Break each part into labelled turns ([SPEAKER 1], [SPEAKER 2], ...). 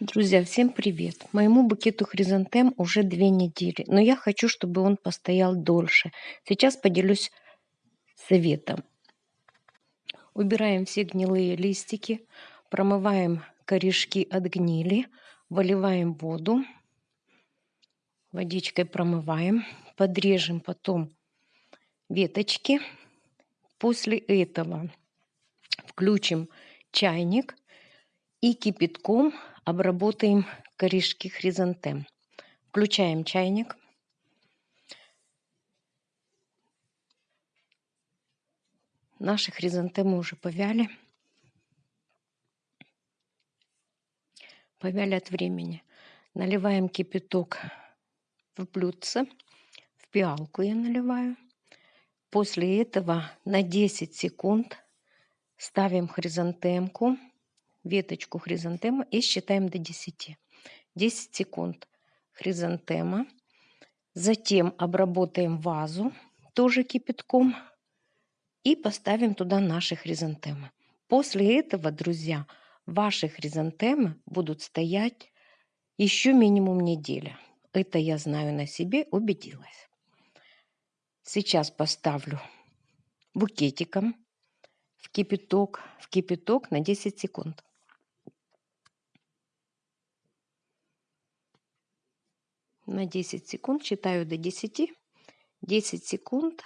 [SPEAKER 1] Друзья, всем привет! Моему букету хризантем уже две недели, но я хочу, чтобы он постоял дольше. Сейчас поделюсь советом. Убираем все гнилые листики, промываем корешки от гнили, выливаем воду, водичкой промываем, подрежем потом веточки. После этого включим чайник и кипятком обработаем корешки хризантем. Включаем чайник. Наши хризантемы уже повяли. Повяли от времени. Наливаем кипяток в блюдце. В пиалку я наливаю. После этого на 10 секунд ставим хризантемку веточку хризантемы и считаем до 10. 10 секунд хризантема. Затем обработаем вазу тоже кипятком и поставим туда наши хризантемы. После этого, друзья, ваши хризантемы будут стоять еще минимум неделя. Это я знаю на себе, убедилась. Сейчас поставлю букетиком в кипяток, в кипяток на 10 секунд. на 10 секунд, считаю до 10, 10 секунд.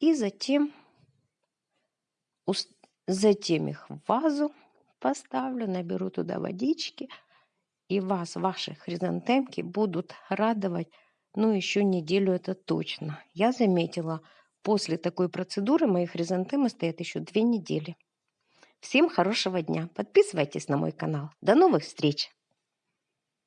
[SPEAKER 1] И затем, затем их в вазу поставлю, наберу туда водички, и вас, ваши хризантемки будут радовать, ну, еще неделю это точно. Я заметила, после такой процедуры мои хризантемы стоят еще две недели. Всем хорошего дня. Подписывайтесь на мой канал. До новых встреч!